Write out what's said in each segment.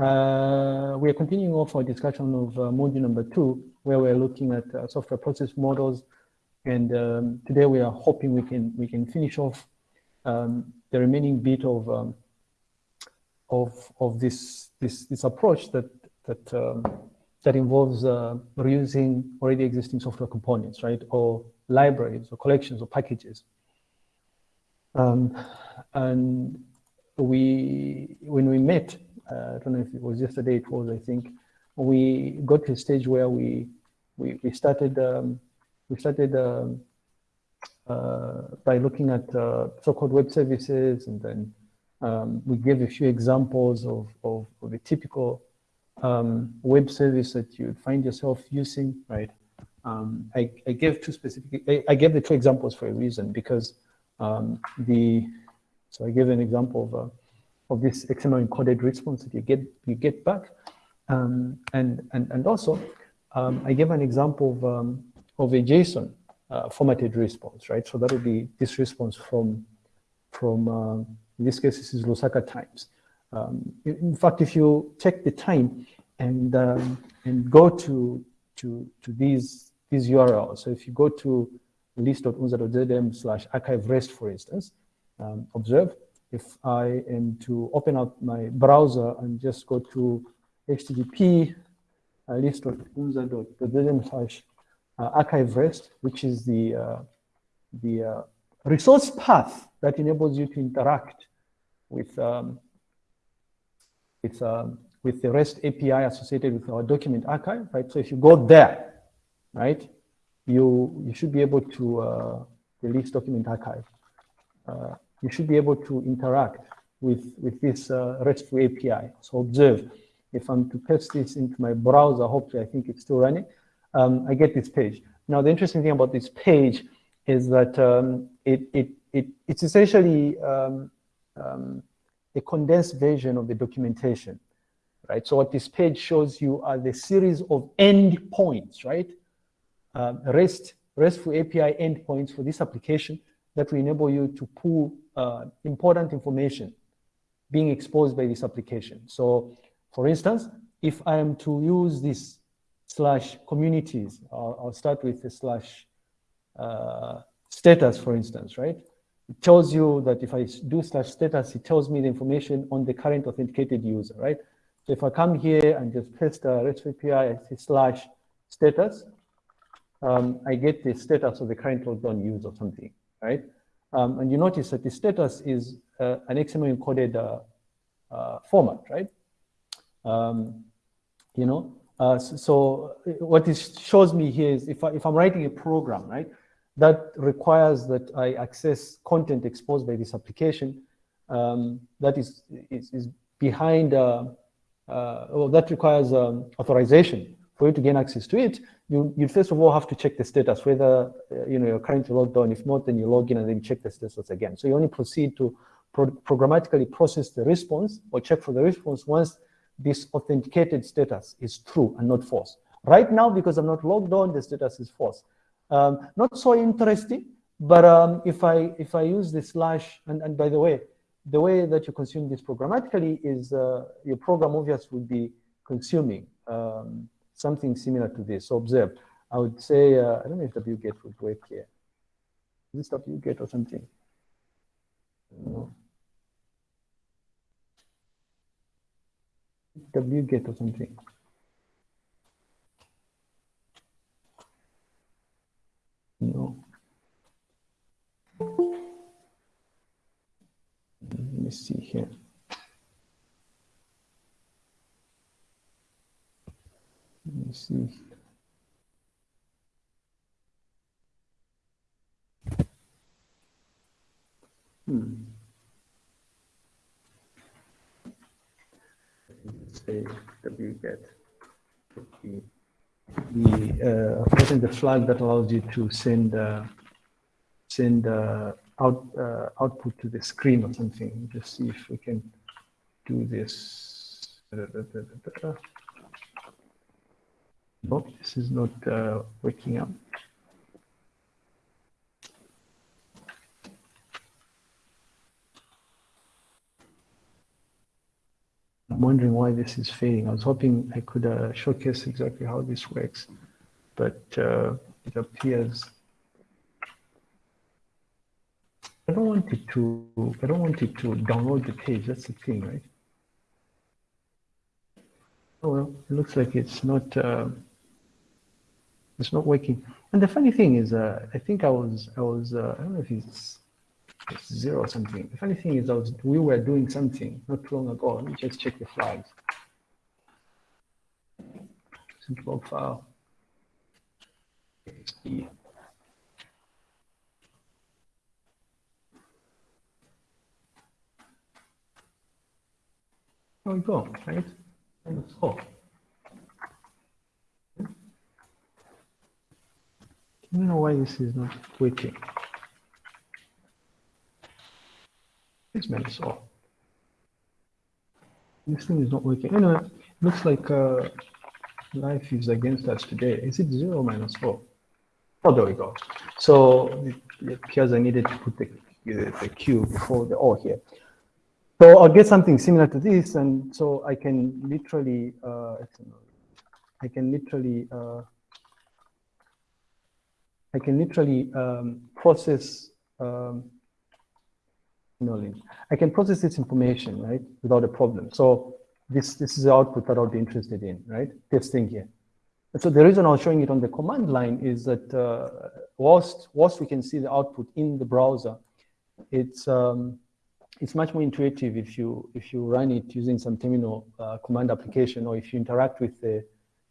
Uh, we are continuing off our discussion of uh, module number two, where we're looking at uh, software process models. And um, today we are hoping we can we can finish off um, the remaining bit of um, of of this this this approach that that um, that involves uh, reusing already existing software components, right, or libraries or collections or packages. Um, and we when we met, uh, I don't know if it was yesterday. It was, I think, we got to a stage where we we, we started um, we started um, uh, by looking at uh, so-called web services, and then um, we gave a few examples of, of, of a typical um, web service that you'd find yourself using, right? Um, I, I, gave two specific, I, I, gave the two examples for a reason because um, the, so I gave an example of, of this XML encoded response that you get, you get back. Um, and, and, and also, um, I gave an example of, um, of a JSON uh, formatted response, right? So that would be this response from, from uh, in this case, this is Lusaka Times. Um, in fact, if you take the time and, um, and go to, to, to these, these URLs, so if you go to list.unza.zm slash archive rest, for instance, observe, if I am to open up my browser and just go to http uh, list.unza.zm slash uh, archive rest, which is the, uh, the uh, resource path that enables you to interact with, um, with, um, with the REST API associated with our document archive, right? So if you go there, right, you, you should be able to uh, release document archive. Uh, you should be able to interact with, with this uh, RESTful API. So observe, if I'm to paste this into my browser, hopefully I think it's still running um, I get this page. Now, the interesting thing about this page is that um, it, it, it, it's essentially um, um, a condensed version of the documentation, right? So what this page shows you are the series of endpoints, right? Um, REST, RESTful API endpoints for this application that will enable you to pull uh, important information being exposed by this application. So for instance, if I am to use this slash communities. I'll, I'll start with the slash uh, status, for instance, right? It tells you that if I do slash status, it tells me the information on the current authenticated user, right? So if I come here and just paste a REST API, slash status, um, I get the status of the current logged on user or something, right? Um, and you notice that the status is uh, an XML encoded uh, uh, format, right? Um, you know, uh, so, so, what this shows me here is if, I, if I'm writing a program, right, that requires that I access content exposed by this application um, that is, is, is behind, uh, uh, well, that requires um, authorization for you to gain access to it. You, you first of all have to check the status, whether uh, you know, you're currently logged on. If not, then you log in and then check the status again. So you only proceed to pro programmatically process the response or check for the response once this authenticated status is true and not false. Right now, because I'm not logged on, the status is false. Um, not so interesting, but um, if I if I use the slash, and, and by the way, the way that you consume this programmatically is uh, your program obviously would be consuming um, something similar to this. So observe, I would say, uh, I don't know if the wget would work here. Is this wget or something? No. or something. No. Let me see here. Let me see. Hmm. say wget the the uh, the flag that allows you to send uh, send uh, out uh, output to the screen or something. Just see if we can do this. Oh, this is not uh, working out. I'm wondering why this is fading. I was hoping I could uh, showcase exactly how this works, but uh, it appears I don't want it to I don't want it to download the page. That's the thing, right? Oh well, it looks like it's not uh, it's not working. And the funny thing is, uh, I think I was I was uh, I don't know if it's, zero or something. The funny thing is, I was we were doing something not long ago. Let me just check the flags. Central file. There we go, right? And so, you know why this is not working? It's meant so. This thing is not working. Anyway, looks like uh, life is against us today. Is it zero minus four? Oh, there we go. So it, appears I needed to put the, the, the Q before the O here. So I'll get something similar to this, and so I can literally, uh, I can literally, uh, I can literally um, process, um, knowledge. I can process this information, right, without a problem. So this this is the output that I'll be interested in, right? This thing here. And so the reason I was showing it on the command line is that uh, whilst whilst we can see the output in the browser, it's um, it's much more intuitive if you if you run it using some terminal uh, command application or if you interact with the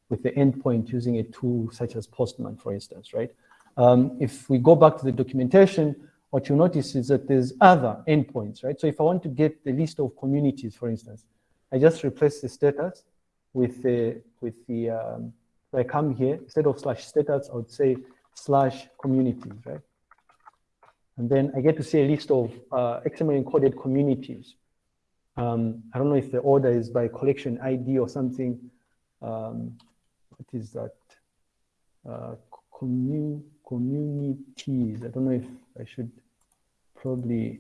with the endpoint using a tool such as Postman, for instance, right? Um, if we go back to the documentation, what you notice is that there's other endpoints, right? So if I want to get the list of communities, for instance, I just replace the status with the with the um, I come here instead of slash status, I would say slash communities, right? And then I get to see a list of uh, XML encoded communities. Um, I don't know if the order is by collection ID or something. Um, what is that? Uh, commun communities. I don't know if I should probably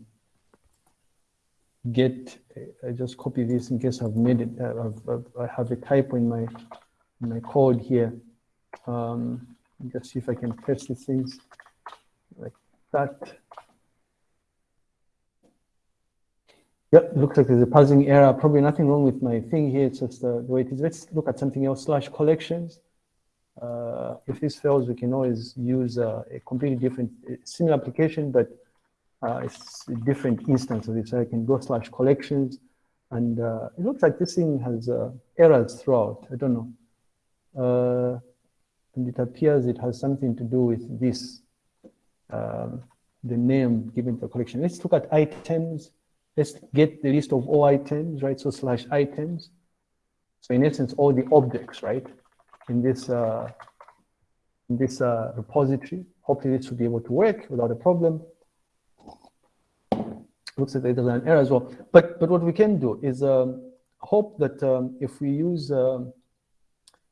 get, I just copy this in case I've made it, uh, I've, I've, I have a typo in my, in my code here. Um, just see if I can paste these things like that. Yep, looks like there's a parsing error. Probably nothing wrong with my thing here. It's just uh, the way it is. Let's look at something else, slash collections. Uh, if this fails, we can always use uh, a completely different, similar application, but uh, it's a different instance of it. So I can go slash collections. And uh, it looks like this thing has uh, errors throughout. I don't know. and it appears it has something to do with this, um, the name given to the collection. Let's look at items let's get the list of all items, right? So slash items. So in essence, all the objects, right? In this uh, in this uh, repository. Hopefully this will be able to work without a problem. Looks like there's an error as well. But but what we can do is um, hope that um, if we use um,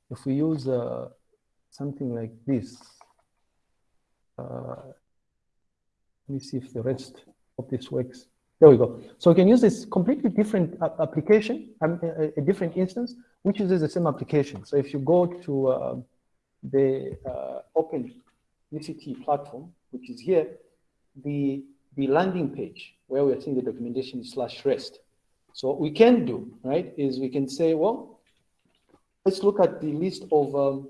if we use uh, something like this, uh, let me see if the rest of this works. There we go. So we can use this completely different application, um, a, different instance, which uses the same application. So if you go to uh, the uh, Open UCT platform, which is here, the, the landing page where we are seeing the documentation slash rest. So what we can do, right, is we can say, well, let's look at the list of, um,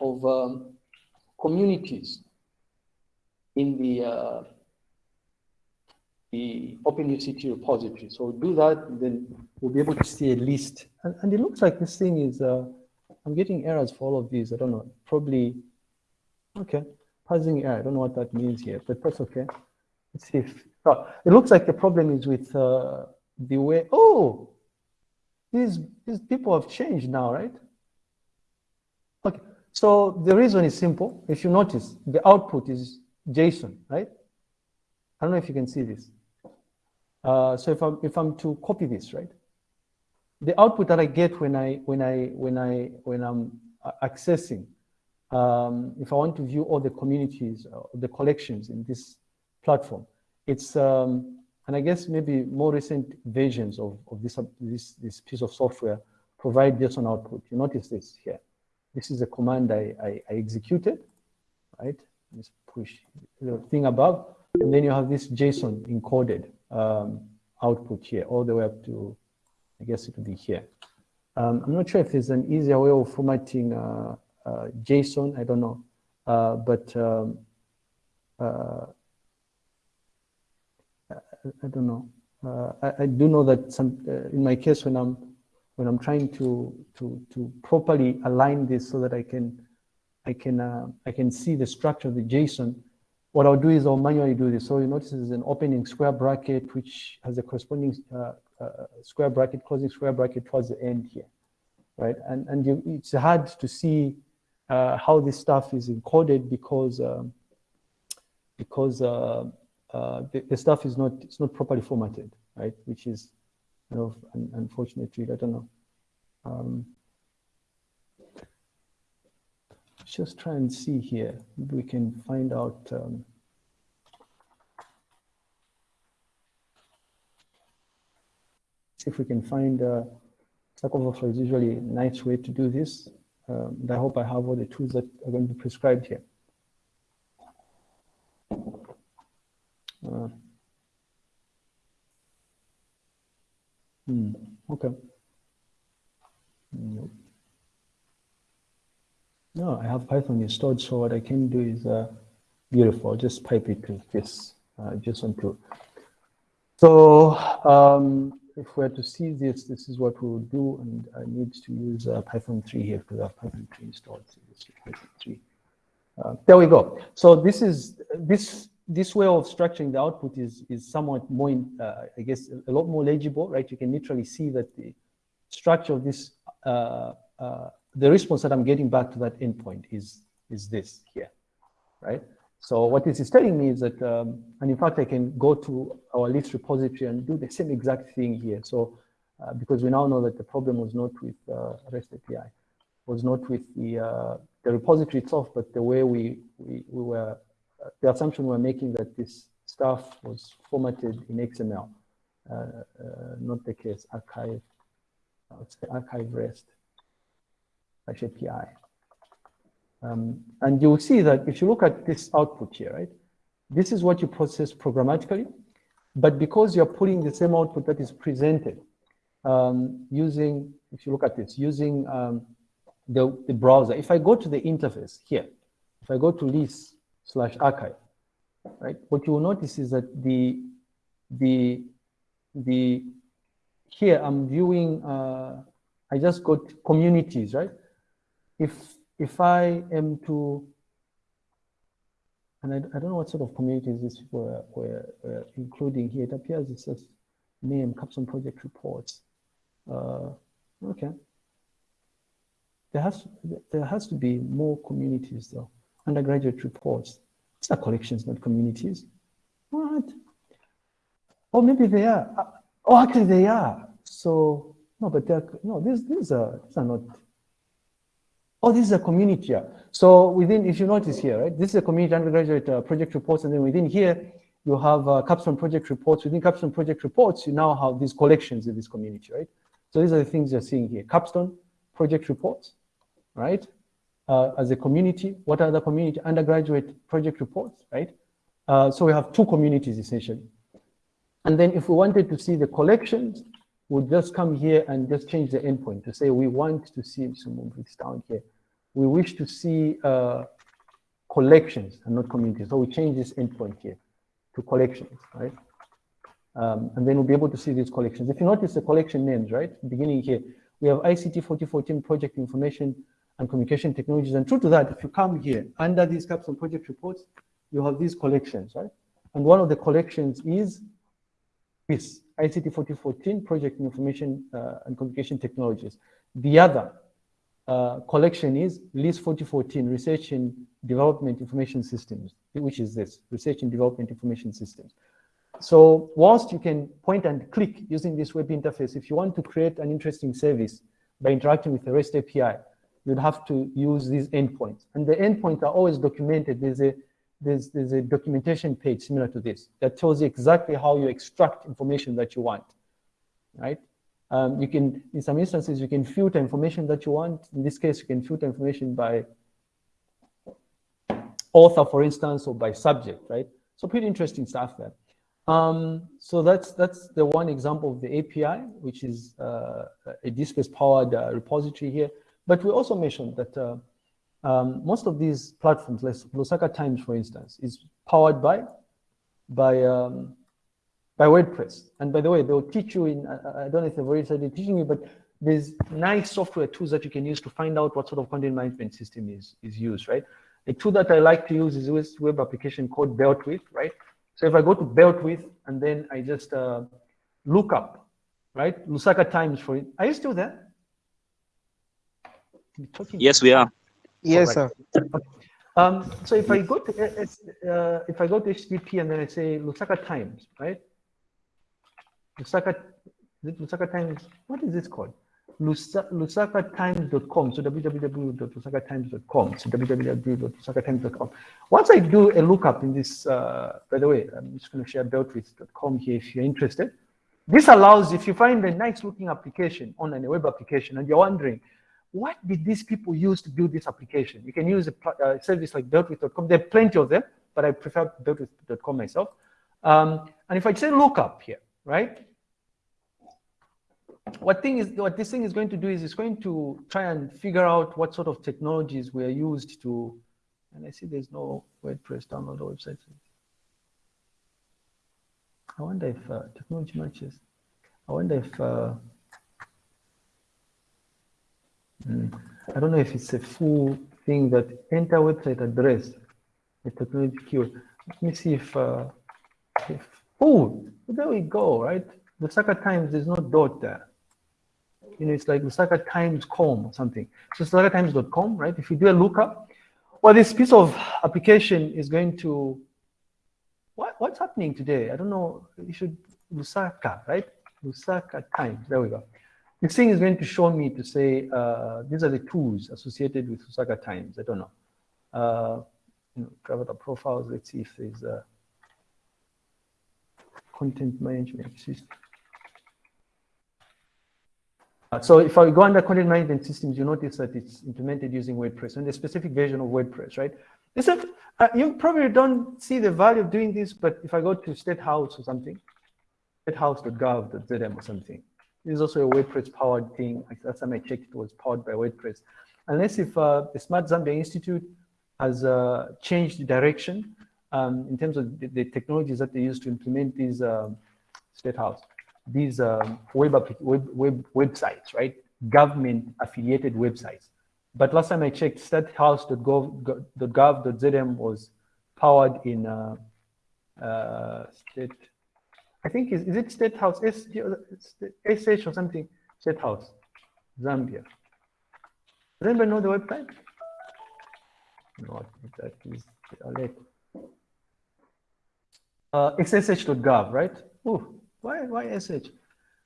of um, communities in the uh, the OpenUCT repository. So we'll do that, then we'll be able to see a list. And, and it looks like this thing is, uh, I'm getting errors for all of these. I don't know, probably, okay, parsing error. I don't know what that means here, but that's okay. Let's see if, oh, it looks like the problem is with uh, the way, oh, these, these people have changed now, right? Okay, so the reason is simple. If you notice, the output is JSON, right? I don't know if you can see this. Uh, so if I'm, if I'm to copy this, right? The output that I get when I, when I, when I, when I'm accessing, um, if I want to view all the communities, uh, the collections in this platform, it's, um, and I guess maybe more recent versions of, of this, this, this piece of software provide JSON output. You notice this here. This is a command I, I, I executed, right? Just push the thing above, and then you have this JSON encoded um, output here, all the way up to, I guess it would be here. Um, I'm not sure if there's an easier way of formatting uh, uh, JSON, I don't know. Uh, but um, uh, I, don't know. Uh, I, I, do know that some, uh, in my case, when I'm when I'm trying to to to properly align this so that I can I can I can see the structure of the JSON, what I'll do is I'll manually do this. So you notice there's an opening square bracket, which has a corresponding uh, uh, square bracket, closing square bracket towards the end here, right? And, and you, it's hard to see uh, how this stuff is encoded because um, because uh, uh, the, the, stuff is not it's not properly formatted, right? Which is kind of un unfortunately, I don't know. Um, just try and see here. We can find out. Um, see if we can find uh, Stack Overflow is usually a nice way to do this. Um, I hope I have all the tools that are going to be prescribed here. Uh, hmm, okay. Nope. No, I have Python installed, so what I can do is uh, beautiful. Just pipe it to this uh, JSON tool. So um, if we're to see this, this is what we will do, and I need to use uh, Python 3 here because I have Python 3 installed. So Python 3. Uh, there we go. So this is this this way of structuring the output is is somewhat more, in, uh, I guess, a lot more legible, right? You can literally see that the structure of this uh, uh, the response that I'm getting back to that endpoint is, is this here, right? So what this is telling me is that, um, and in fact, I can go to our list repository and do the same exact thing here. So uh, because we now know that the problem was not with uh, REST API, was not with the, uh, the repository itself, but the way we, we, we were, uh, the assumption we we're making that this stuff was formatted in XML, uh, uh, not the case, archive, archive REST. API. Um, and you'll see that if you look at this output here, right, this is what you process programmatically, but because you're putting the same output that is presented um, using, if you look at this, using um, the, the browser, if I go to the interface here, if I go to list slash archive, right, what you will notice is that the, the, the, here I'm viewing, uh, I just got communities, right? If if I am to, and I, I don't know what sort of communities this were, were, were including here. It appears it says name Capstone project reports. Uh, okay. There has there has to be more communities though. Undergraduate reports. It's not collections, not communities. What? Or maybe they are. Uh, oh, actually they are. So no, but they're no. These these are these are not Oh, this is a community here. So within, if you notice here, right, this is a community undergraduate uh, project reports, and then within here, you have uh, capstone project reports. Within capstone project reports, you now have these collections in this community, right? So these are the things you're seeing here. Capstone project reports, right? Uh, as a community, what are the community undergraduate project reports, right? Uh, so we have two communities essentially. And then if we wanted to see the collections, we'll just come here and just change the endpoint to say we want to see, so move this down here we wish to see uh, collections and not communities. So we change this endpoint here to collections, right? Um, and then we'll be able to see these collections. If you notice the collection names, right, beginning here, we have ICT 4014 project information and communication technologies. And true to that, if you come here under these capstone project reports, you have these collections, right? And one of the collections is this ICT 4014 project information uh, and communication technologies. The other uh, collection is LIS 4014, Research and Development Information Systems, which is this, Research and Development Information Systems. So whilst you can point and click using this web interface, if you want to create an interesting service by interacting with the REST API, you'd have to use these endpoints. And the endpoints are always documented. There's a, there's, there's a documentation page similar to this that tells you exactly how you extract information that you want, right? Um, you can, in some instances, you can filter information that you want. In this case, you can filter information by author, for instance, or by subject, right? So pretty interesting stuff there. Um, so that's that's the one example of the API, which is uh, a DSpace-powered uh, repository here. But we also mentioned that uh, um, most of these platforms, like Lusaka Times, for instance, is powered by by um, by WordPress. And by the way, they'll teach you in, I, I don't know if they've already started teaching you, but there's nice software tools that you can use to find out what sort of content management system is, is used, right? The tool that I like to use is this web application called BuiltWith, right? So if I go to BuiltWith and then I just uh, look up, right? Lusaka Times for it. Are you still there? Yes, we are. Yes, right. sir. Um, so if I go to uh if I go to HTTP and then I say Lusaka Times, right? Lusaka, Lusaka Times, what is this called? lusakatimes.com, so www.lusakatimes.com, so www.lusakatimes.com. Once I do a lookup in this, uh, by the way, I'm just going to share builtwith.com here if you're interested. This allows, if you find a nice looking application on a web application and you're wondering, what did these people use to build this application? You can use a uh, service like builtwith.com. There are plenty of them, but I prefer builtwith.com myself. Um, and if I say lookup here, right? What thing is what this thing is going to do is it's going to try and figure out what sort of technologies were used to, and I see there's no WordPress download website. I wonder if uh, technology matches. I wonder if uh, mm, I don't know if it's a full thing that enter website address, the technology keyword. Let me see if, uh, if oh, there we go, right? The Lusaka Times, there's no dot there. You know, it's like Lusaka Times.com or something. So lusakatimes.com, right? If you do a lookup, well, this piece of application is going to, what, what's happening today? I don't know. You should, Lusaka, right? Lusaka Times, there we go. This thing is going to show me to say, uh, these are the tools associated with Lusaka Times. I don't know. Uh, you know, private profiles. Let's see if there's a content management system. So if I go under content management systems, you notice that it's implemented using WordPress and a specific version of WordPress, right? Is, uh, you probably don't see the value of doing this, but if I go to State House or something, statehouse.gov.zm or something, this is also a WordPress powered thing. Last time I checked, it was powered by WordPress. Unless if uh, the Smart Zambia Institute has uh, changed the direction um, in terms of the, the, technologies that they use to implement these um, State House these um, web, web, web websites, right? Government affiliated websites. But last time I checked, statehouse.gov.zm was powered in uh, uh, state. I think is, is it State House S, SH or something? State House, Zambia. Does anybody know the website? No, that is alert. Uh, xsh.gov, right? Ooh, why, why SH?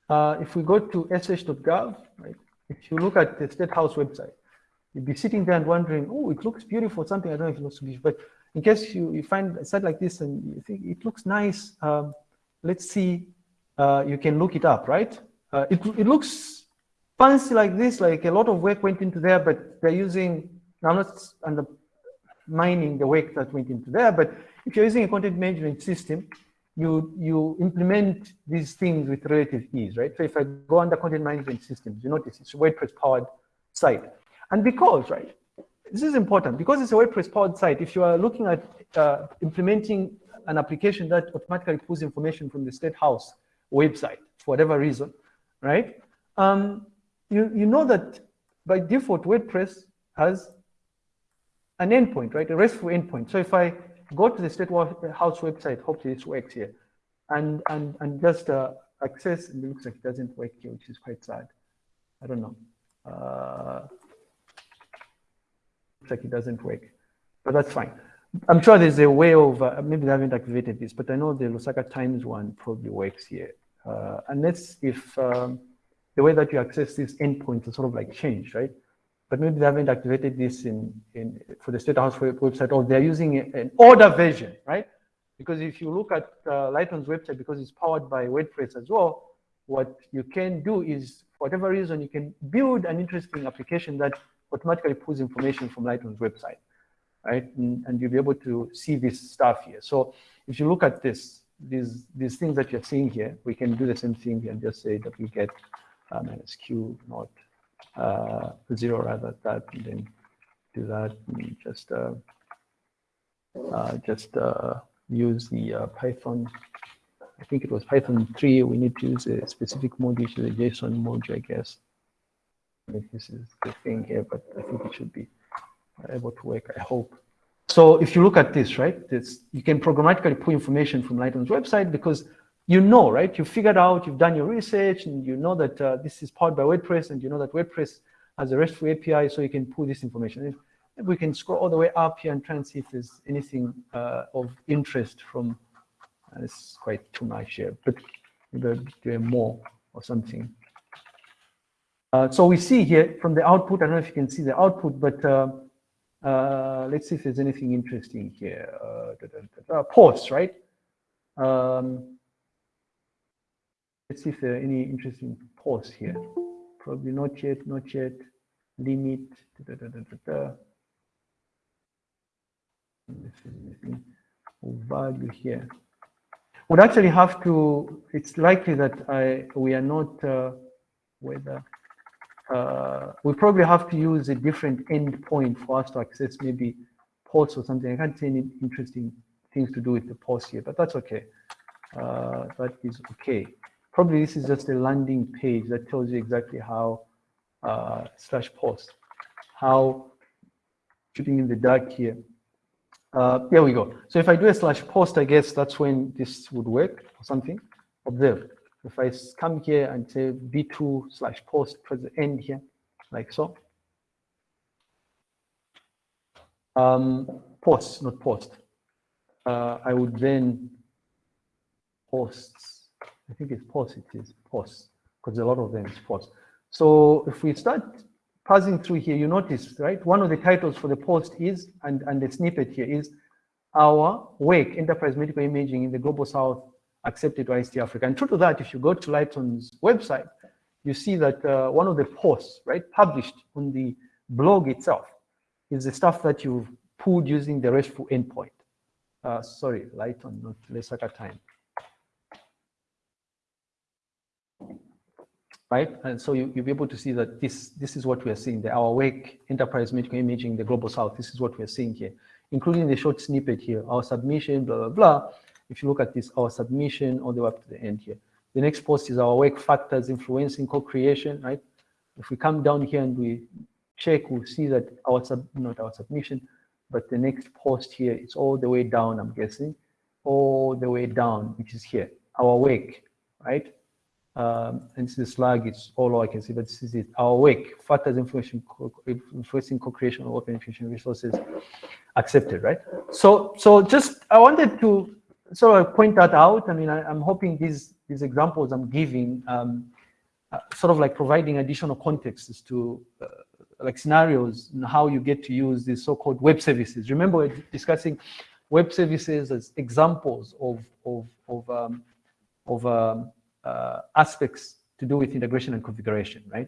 Uh, if we go to sh.gov, right, if you look at the State House website, you'd be sitting there and wondering, oh, it looks beautiful, something, I don't know if it looks beautiful, but in case you, you find a site like this and you think it looks nice, um, let's see, uh, you can look it up, right? Uh, it, it looks fancy like this, like a lot of work went into there, but they're using, I'm not undermining the work that went into there, but if you're using a content management system, you, you implement these things with relative ease, right? So if I go under content management systems, you notice it's a WordPress powered site. And because, right, this is important, because it's a WordPress powered site, if you are looking at uh, implementing an application that automatically pulls information from the State House website for whatever reason, right? Um, you, you know that by default, WordPress has an endpoint, right? A RESTful endpoint. So if I go to the State House website, hopefully this works here, and, and, and just uh, access, it looks like it doesn't work here, which is quite sad. I don't know. Uh, looks like it doesn't work, but that's fine. I'm sure there's a way of, uh, maybe they haven't activated this, but I know the Lusaka Times one probably works here. Uh, unless if um, the way that you access these endpoints is sort of like changed, right? But maybe they haven't activated this in, in for the State House website, or they're using an older version, right? Because if you look at uh, Lighton's website, because it's powered by WordPress as well, what you can do is, for whatever reason, you can build an interesting application that automatically pulls information from Lighton's website, right? And, and you'll be able to see this stuff here. So if you look at this, these these things that you're seeing here, we can do the same thing and just say that we get uh, minus q not uh, zero rather that, and then do that and just uh, uh, just uh, use the uh, Python. I think it was Python 3. We need to use a specific module, which is a JSON module, I guess. If this is the thing here, but I think it should be able to work, I hope. So if you look at this, right, this, you can programmatically pull information from Lighton's website because you know, right, you figured out, you've done your research, and you know that uh, this is powered by WordPress, and you know that WordPress has a RESTful API, so you can pull this information. If, if we can scroll all the way up here and try and see if there's anything uh, of interest from, uh, it's quite too much here, but maybe doing more or something. Uh, so we see here from the output, I don't know if you can see the output, but uh, uh, let's see if there's anything interesting here. Uh, da, da, da, posts, right? Um, let's see if there are any interesting posts here. Probably not yet, not yet. Limit. Value here. Would actually have to. It's likely that I we are not uh, whether uh, we probably have to use a different endpoint for us to access maybe posts or something. I can't see any interesting things to do with the post here, but that's okay. Uh, that is okay. Probably this is just a landing page that tells you exactly how uh, slash post, how shooting in the dark here. Uh, there we go. So if I do a slash post, I guess that's when this would work or something. Observe. If I come here and say v2 slash post towards the end here, like so. Um, post, not post. Uh, I would then posts. I think it's post, it is post, because a lot of them is post. So if we start passing through here, you notice, right? One of the titles for the post is, and, and the snippet here is, our work, enterprise medical imaging in the global south accepted by ICT Africa. And true to that, if you go to Lighton's website, you see that uh, one of the posts, right, published on the blog itself is the stuff that you've pulled using the RESTful endpoint. Uh, sorry, Lighton, not Lusaka time. Right, and so you, you'll be able to see that this this is what we are seeing. The our wake enterprise medical imaging, the global south. This is what we are seeing here, including the short snippet here. Our submission, blah blah blah if you look at this, our submission all the way up to the end here. The next post is our wake factors influencing co-creation, right? If we come down here and we check, we'll see that our sub, not our submission, but the next post here is all the way down, I'm guessing, all the way down, which is here, our wake, right? Um, and this is slug, it's all I can see, but this is it. Our work, factors influencing, influencing co-creation of open efficient resources accepted, right? So, so just, I wanted to sort of point that out. I mean, I, am hoping these these examples I'm giving, um, uh, sort of like providing additional context as to uh, like scenarios and how you get to use these so-called web services. Remember, we're discussing web services as examples of of of um, of um, Uh, aspects to do with integration and configuration, right?